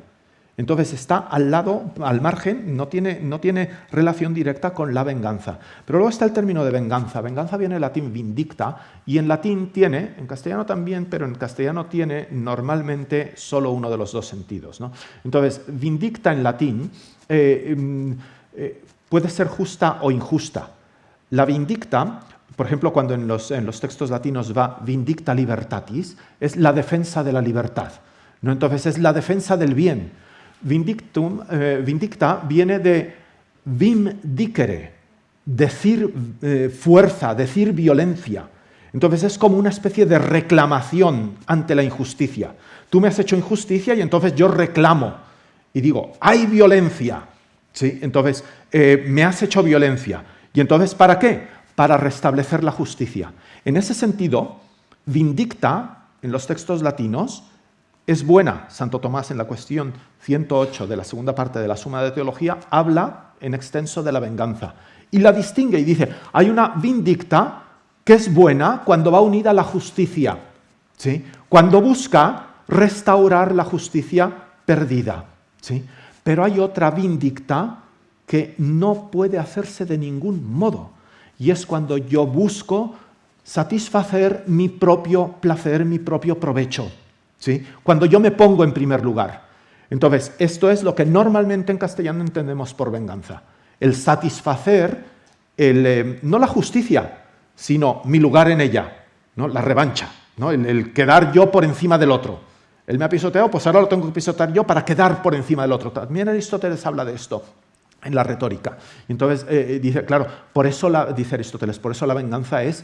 Entonces está al lado, al margen, no tiene, no tiene, relación directa con la venganza. Pero luego está el término de venganza. Venganza viene del latín vindicta y en latín tiene, en castellano también, pero en castellano tiene normalmente solo uno de los dos sentidos. Entonces, vindicta en latín eh, mm, eh, puede ser justa o injusta. La vindicta, por ejemplo, cuando en los, en los textos latinos va vindicta libertatis, es la defensa de la libertad. ¿no? Entonces es la defensa del bien Vindictum, eh, vindicta viene de vim dicere, decir eh, fuerza, decir violencia. Entonces es como una especie de reclamación ante la injusticia. Tú me has hecho injusticia y entonces yo reclamo y digo, hay violencia. ¿Sí? Entonces, eh, me has hecho violencia. ¿Y entonces para qué? Para restablecer la justicia. En ese sentido, vindicta, en los textos latinos, es buena. Santo Tomás en la cuestión 108 de la segunda parte de la Suma de Teología habla en extenso de la venganza y la distingue y dice, hay una vindicta que es buena cuando va unida a la justicia, ¿sí? cuando busca restaurar la justicia perdida. ¿sí? Pero hay otra vindicta que no puede hacerse de ningún modo y es cuando yo busco satisfacer mi propio placer, mi propio provecho. Cuando yo me pongo en primer lugar. Entonces, esto es lo que normalmente en castellano entendemos por venganza. El satisfacer, eh, no la justicia, sino mi lugar en ella, ¿no? la revancha, ¿no? el, quedar yo por encima del otro. Él me ha pisoteado, pues ahora lo tengo que pisotear yo para quedar por encima del otro. También Aristóteles habla de esto en la retórica. Entonces eh, dice, claro, por eso la, dice Aristóteles, por eso la venganza es,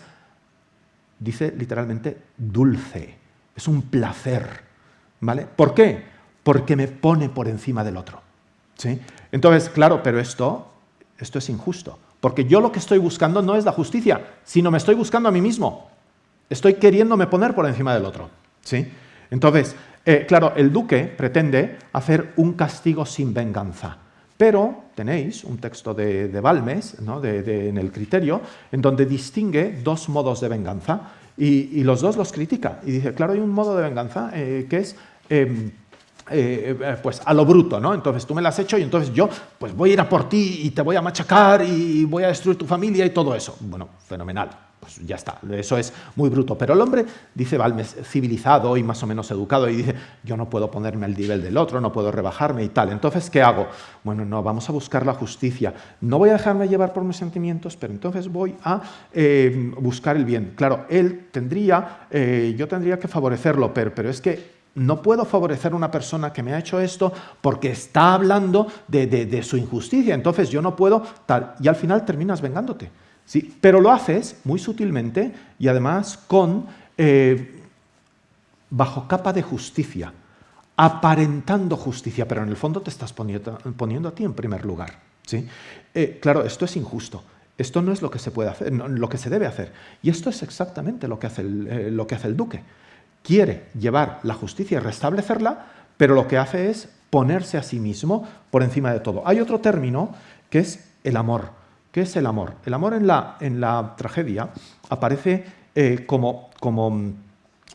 dice literalmente, dulce es un placer. ¿Vale? ¿Por qué? Porque me pone por encima del otro. ¿sí? Entonces, claro, pero esto, esto es injusto. Porque yo lo que estoy buscando no es la justicia, sino me estoy buscando a mí mismo. Estoy queriéndome poner por encima del otro. ¿sí? Entonces, eh, claro, el duque pretende hacer un castigo sin venganza. Pero tenéis un texto de, Balmes, ¿no? en el criterio, en donde distingue dos modos de venganza. Y, los dos los critica. Y dice, claro, hay un modo de venganza eh, que es... Em, eh, eh, pues a lo bruto, ¿no? Entonces tú me lo has hecho y entonces yo pues voy a ir a por ti y te voy a machacar y voy a destruir tu familia y todo eso. Bueno, fenomenal pues ya está, eso es muy bruto. Pero el hombre, dice Balmes, civilizado y más o menos educado, y dice, yo no puedo ponerme al nivel del otro, no puedo rebajarme y tal. Entonces, ¿qué hago? Bueno, no, vamos a buscar la justicia. No voy a dejarme llevar por mis sentimientos, pero entonces voy a eh, buscar el bien. Claro, él tendría, eh, yo tendría que favorecerlo, pero, es que no puedo favorecer a una persona que me ha hecho esto porque está hablando de su injusticia. Entonces yo no puedo tal. Y al final terminas vengándote. ¿Sí? Pero lo haces muy sutilmente y además con, eh, bajo capa de justicia, aparentando justicia, pero en el fondo te estás poniendo, a ti en primer lugar. ¿sí? Eh, claro, esto es injusto. Esto no es lo que se puede hacer, lo que se debe hacer. Y esto es exactamente lo que hace eh, lo que hace el duque. Quiere llevar la justicia y restablecerla, pero lo que hace es ponerse a sí mismo por encima de todo. Hay otro término que es el amor. ¿Qué es el amor? El amor en la, en la tragedia aparece eh, como, como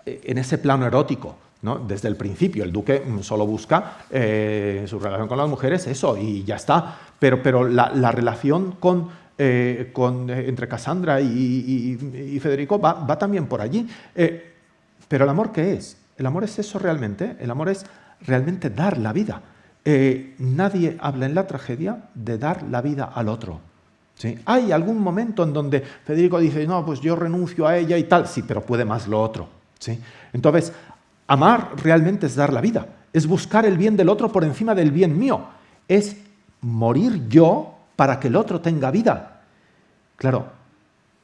eh, en ese plano erótico, ¿no? Desde el principio, el duque solo busca eh, su relación con las mujeres, eso, y ya está. Pero, pero la, relación con, con, entre Cassandra y, Federico va, va, también por allí. pero el amor, ¿qué es? El amor es eso realmente. El amor es realmente dar la vida. nadie habla en la tragedia de dar la vida al otro. Hay algún momento en donde Federico dice, no, pues yo renuncio a ella y tal, sí, pero puede más lo otro. ¿sí? Entonces, amar realmente es dar la vida, es buscar el bien del otro por encima del bien mío, es morir yo para que el otro tenga vida. Claro,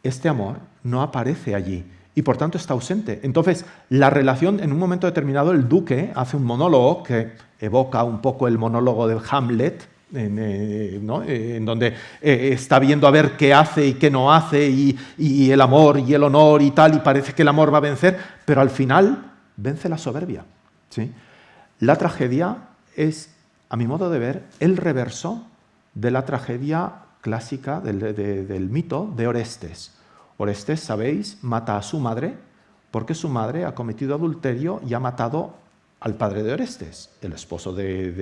este amor no aparece allí y por tanto está ausente. Entonces, la relación, en un momento determinado, el duque hace un monólogo que evoca un poco el monólogo de Hamlet, en, eh, eh, donde eh, está viendo a ver qué hace y qué no hace, y, el amor y el honor y tal, y parece que el amor va a vencer, pero al final vence la soberbia. ¿sí? La tragedia es, a mi modo de ver, el reverso de la tragedia clásica del, mito de Orestes. Orestes, sabéis, mata a su madre porque su madre ha cometido adulterio y ha matado al padre de Orestes, el esposo de,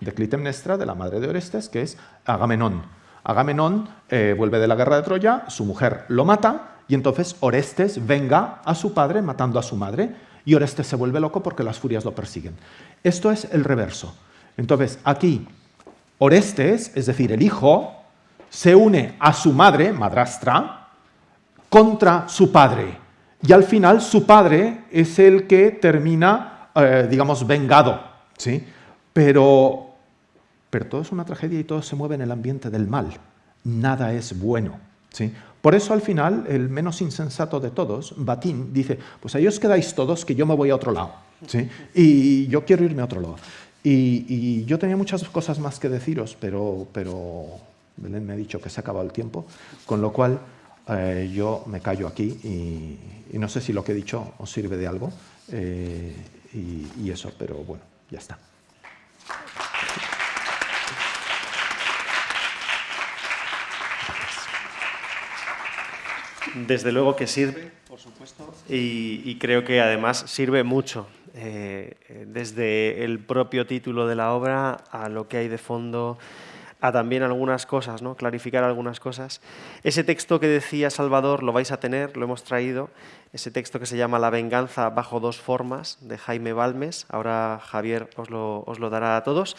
de, Clitemnestra, de la madre de Orestes, que es Agamenón. Agamenón eh, vuelve de la guerra de Troya, su mujer lo mata y entonces Orestes venga a su padre matando a su madre y Orestes se vuelve loco porque las furias lo persiguen. Esto es el reverso. Entonces, aquí, Orestes, es decir, el hijo, se une a su madre, madrastra, contra su padre. Y al final su padre es el que termina, eh, digamos, vengado. ¿sí? Pero, pero todo es una tragedia y todo se mueve en el ambiente del mal. Nada es bueno. ¿sí? Por eso al final el menos insensato de todos, Batín, dice, pues ahí os quedáis todos que yo me voy a otro lado. ¿sí? Y yo quiero irme a otro lado. Y, yo tenía muchas cosas más que deciros, pero, pero Belén me ha dicho que se ha acabado el tiempo, con lo cual eh, yo me callo aquí y, no sé si lo que he dicho os sirve de algo eh, y eso, pero bueno, ya está. Desde luego que sirve, por supuesto, y, creo que además sirve mucho, eh, desde el propio título de la obra a lo que hay de fondo, a también algunas cosas, ¿no? clarificar algunas cosas. Ese texto que decía Salvador lo vais a tener, lo hemos traído, ese texto que se llama La venganza bajo dos formas, de Jaime Balmes, ahora Javier os lo, os lo dará a todos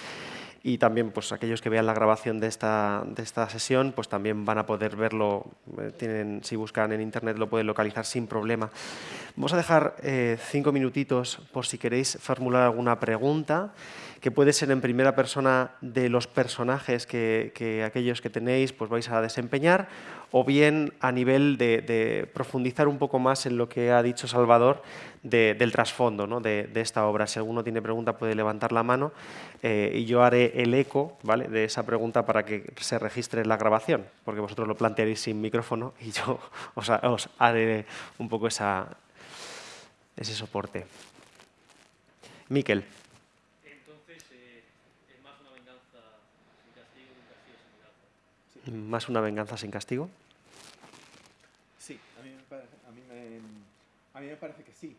y también pues aquellos que vean la grabación de esta, de esta sesión pues también van a poder verlo, eh, tienen, si buscan en internet lo pueden localizar sin problema. Vamos a dejar eh, cinco minutitos por si queréis formular alguna pregunta que puede ser en primera persona de los personajes que, aquellos que tenéis pues vais a desempeñar, o bien a nivel de, profundizar un poco más en lo que ha dicho Salvador del trasfondo ¿no? de, esta obra. Si alguno tiene pregunta puede levantar la mano eh, y yo haré el eco ¿vale? de esa pregunta para que se registre en la grabación, porque vosotros lo plantearéis sin micrófono y yo os, os haré un poco esa, ese soporte. Miquel. ¿Más una venganza sin castigo? Sí, a mí me parece, que sí.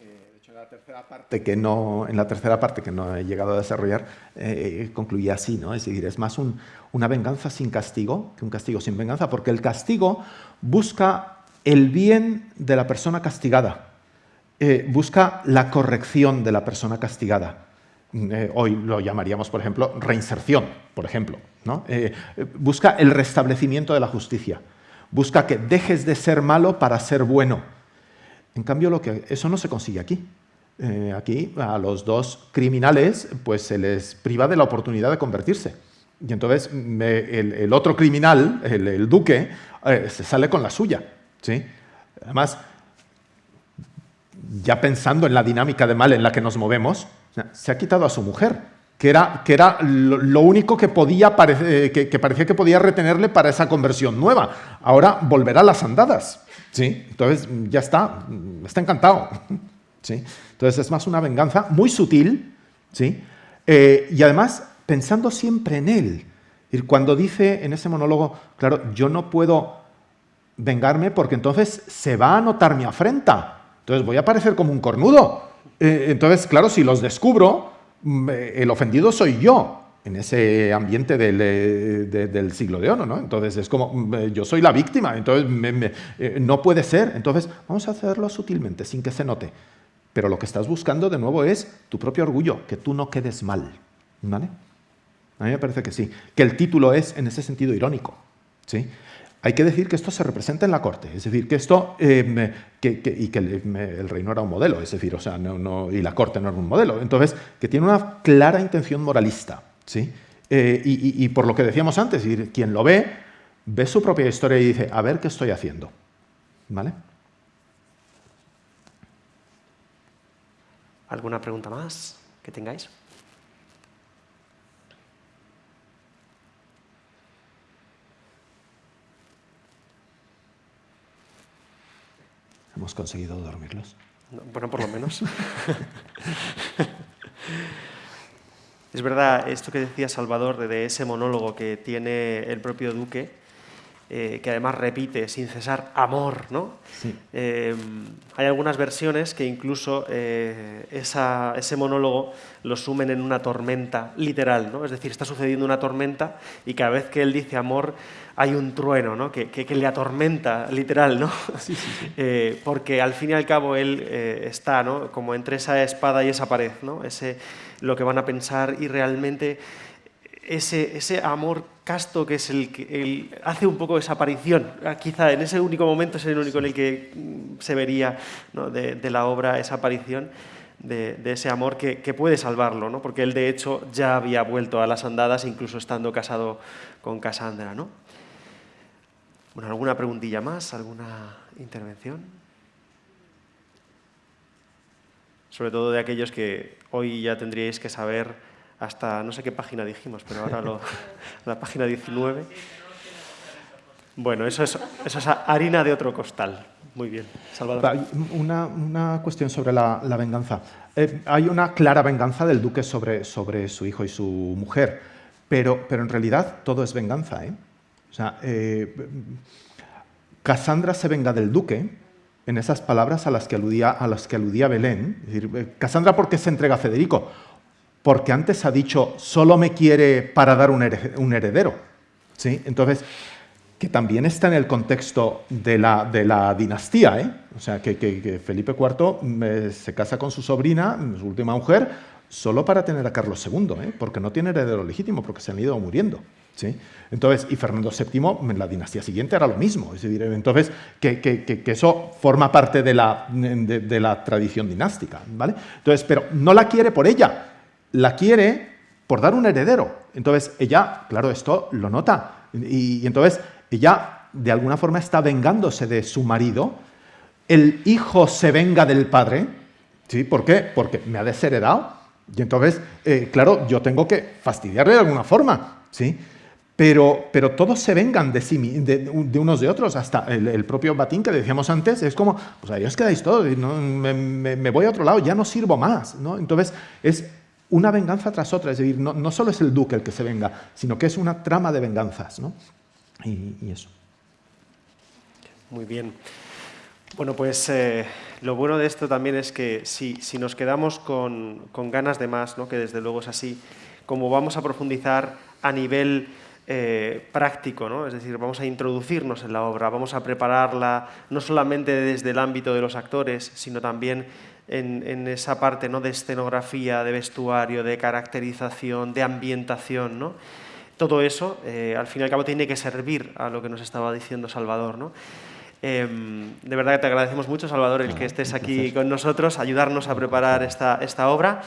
Eh, de hecho, en la tercera parte que no, en la tercera parte que no he llegado a desarrollar, eh, concluía así, ¿no? Es decir, es más una venganza sin castigo que un castigo sin venganza, porque el castigo busca el bien de la persona castigada, eh, busca la corrección de la persona castigada. Hoy lo llamaríamos, por ejemplo, reinserción, por ejemplo. Eh, busca el restablecimiento de la justicia. Busca que dejes de ser malo para ser bueno. En cambio, lo que, eso no se consigue aquí. Eh, aquí a los dos criminales pues, se les priva de la oportunidad de convertirse. Y entonces el, otro criminal, el, duque, eh, se sale con la suya. ¿sí? Además, ya pensando en la dinámica de mal en la que nos movemos, se ha quitado a su mujer que era, que era lo, único que, podía eh, que, parecía que podía retenerle para esa conversión nueva. Ahora volverá a las andadas. ¿sí? Entonces ya está, está encantado. ¿sí? Entonces es más una venganza muy sutil ¿sí? Eh, y además pensando siempre en él. Y cuando dice en ese monólogo, claro, yo no puedo vengarme porque entonces se va a notar mi afrenta. Entonces voy a parecer como un cornudo. Eh, entonces, claro, si los descubro, Mm, eh, el ofendido soy yo en ese ambiente del, eh, siglo de oro, ¿no? Entonces es como, mm, yo soy la víctima, entonces no puede ser. Entonces vamos a hacerlo sutilmente, sin que se note. Pero lo que estás buscando de nuevo es tu propio orgullo, que tú no quedes mal, ¿vale? A mí me parece que sí, que el título es en ese sentido irónico, ¿sí? Hay que decir que esto se representa en la corte, es decir, que esto, eh, y que el, reino era un modelo, es decir, o sea, y la corte no era un modelo, entonces, que tiene una clara intención moralista, ¿sí? Eh, y, por lo que decíamos antes, quien lo ve, ve su propia historia y dice, a ver qué estoy haciendo, ¿vale? ¿Alguna pregunta más que tengáis? ¿Hemos conseguido dormirlos? bueno, por lo menos. es verdad, esto que decía Salvador de ese monólogo que tiene el propio Duque, eh, que además repite sin cesar amor, ¿no? Eh, hay algunas versiones que incluso eh, ese monólogo lo sumen en una tormenta literal, ¿no? Es decir, está sucediendo una tormenta y cada vez que él dice amor hay un trueno, ¿no? Que, le atormenta literal, ¿no? porque al fin y al cabo él está, ¿no? Como entre esa espada y esa pared, ¿no? Ese, lo que van a pensar y realmente ese, ese amor casto que es el que hace un poco esa aparición. Ah, quizá en ese único momento es el único en el que mm, se vería de, la obra esa aparición de, ese amor que, puede salvarlo, ¿no? porque él de hecho ya había vuelto a las andadas incluso estando casado con Cassandra. ¿no? Bueno, ¿Alguna preguntilla más? ¿Alguna intervención? Sobre todo de aquellos que hoy ya tendríais que saber hasta no sé qué página dijimos, pero ahora lo, la página 19. Bueno, eso es, eso es harina de otro costal. Muy bien. Salvador. Una, una cuestión sobre la, la venganza. Eh, hay una clara venganza del duque sobre, sobre su hijo y su mujer, pero, pero en realidad todo es venganza. ¿eh? O sea, eh, Cassandra se venga del duque en esas palabras a las que aludía, a las que aludía Belén. Es decir, eh, Cassandra, ¿por qué se entrega a Federico? Porque antes ha dicho, solo me quiere para dar un heredero. ¿Sí? Entonces, que también está en el contexto de la, de la dinastía. ¿eh? O sea, que, Felipe IV mm, se casa con su sobrina, su última mujer, solo para tener a Carlos II, ¿eh? porque no tiene heredero legítimo, porque se han ido muriendo. ¿sí? Entonces, y Fernando VII en la dinastía siguiente era lo mismo. Es decir, entonces, que, que, eso forma parte de la, de, de la tradición dinástica. ¿vale? Entonces, pero no la quiere por ella, la quiere por dar un heredero. Entonces ella, claro, esto lo nota. Y, entonces ella de alguna forma está vengándose de su marido. El hijo se venga del padre. ¿Sí? ¿Por qué? Porque me ha desheredado. Y entonces, eh, claro, yo tengo que fastidiarle de alguna forma. ¿sí? Pero, pero todos se vengan de, sí, de, unos de otros, hasta el, propio Batín que decíamos antes, es como, pues ahí os quedáis todos, ¿no? me, me, voy a otro lado, ya no sirvo más. ¿no? Entonces, es una venganza tras otra, es decir, no, solo es el duque el que se venga, sino que es una trama de venganzas, ¿no? Y, eso. Muy bien. Bueno, pues eh, lo bueno de esto también es que si, si nos quedamos con, con, ganas de más, ¿no? que desde luego es así, como vamos a profundizar a nivel eh, práctico, ¿no? es decir, vamos a introducirnos en la obra, vamos a prepararla no solamente desde el ámbito de los actores, sino también en, esa parte ¿no? de escenografía, de vestuario, de caracterización, de ambientación. ¿no? Todo eso, eh, al fin y al cabo, tiene que servir a lo que nos estaba diciendo Salvador. ¿no? Em, de verdad que te agradecemos mucho, Salvador, el que estés aquí con nosotros, ayudarnos a preparar esta, esta obra.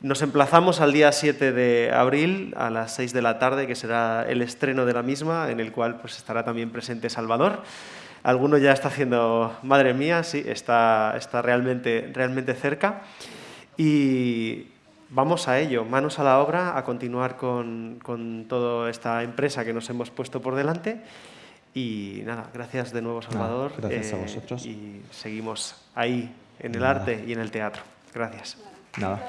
Nos emplazamos al día 7 de abril a las 6 de la tarde, que será el estreno de la misma, en el cual pues, estará también presente Salvador. Alguno ya está haciendo, madre mía, sí, está, está realmente, realmente cerca. Y vamos a ello, manos a la obra, a continuar con, con toda esta empresa que nos hemos puesto por delante. Y nada, gracias de nuevo, Salvador. gracias a eh, vosotros. Y seguimos ahí, en el arte y en el teatro. Gracias. Nada.